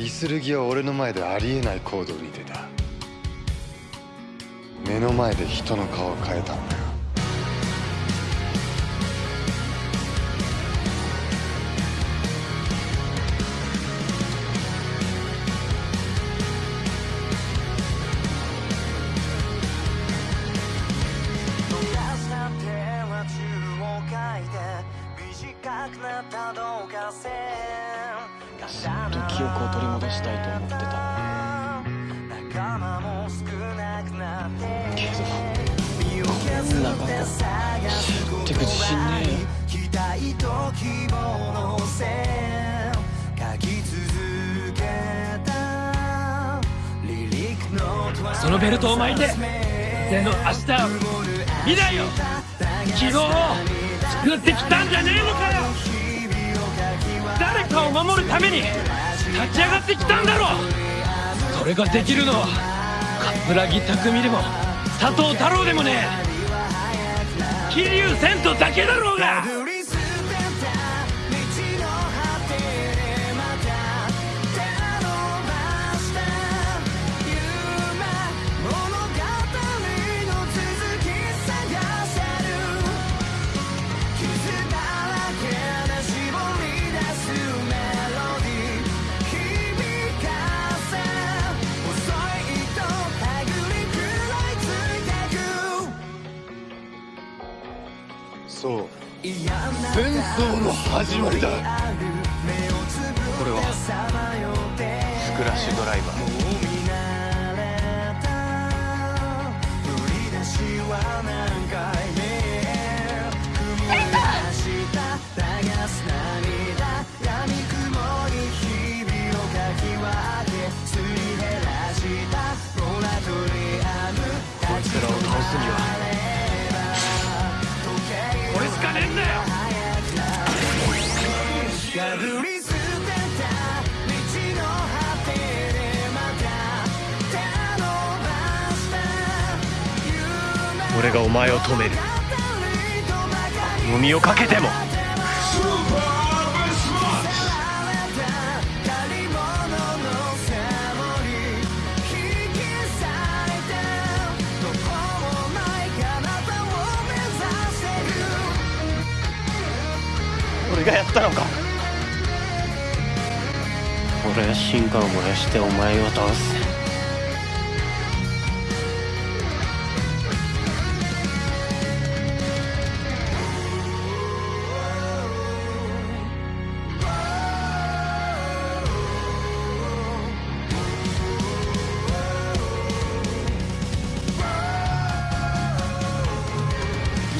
イスルギは俺の前でありえない行動に出た。目の前で人の顔を変えたんだよ。ずっと記憶を取り戻したいと思ってた。けどこんなバカ知ってく自信ね。えよそのベルトを巻いてでの明日を未来を希望を作ってきたんじゃねえのかよを守るために立ち上がってきたんだろう。それができるのは桂木匠でも佐藤太郎でもね。え桐生千人だけだろうが。そう。戦争の始まりだ。これはスクラッシュドライバー。こ俺がお前を止める。海をかけても。俺がやったのか俺は進化を燃やしてお前を倒す。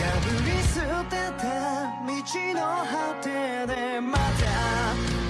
破り捨てた道の果てでまた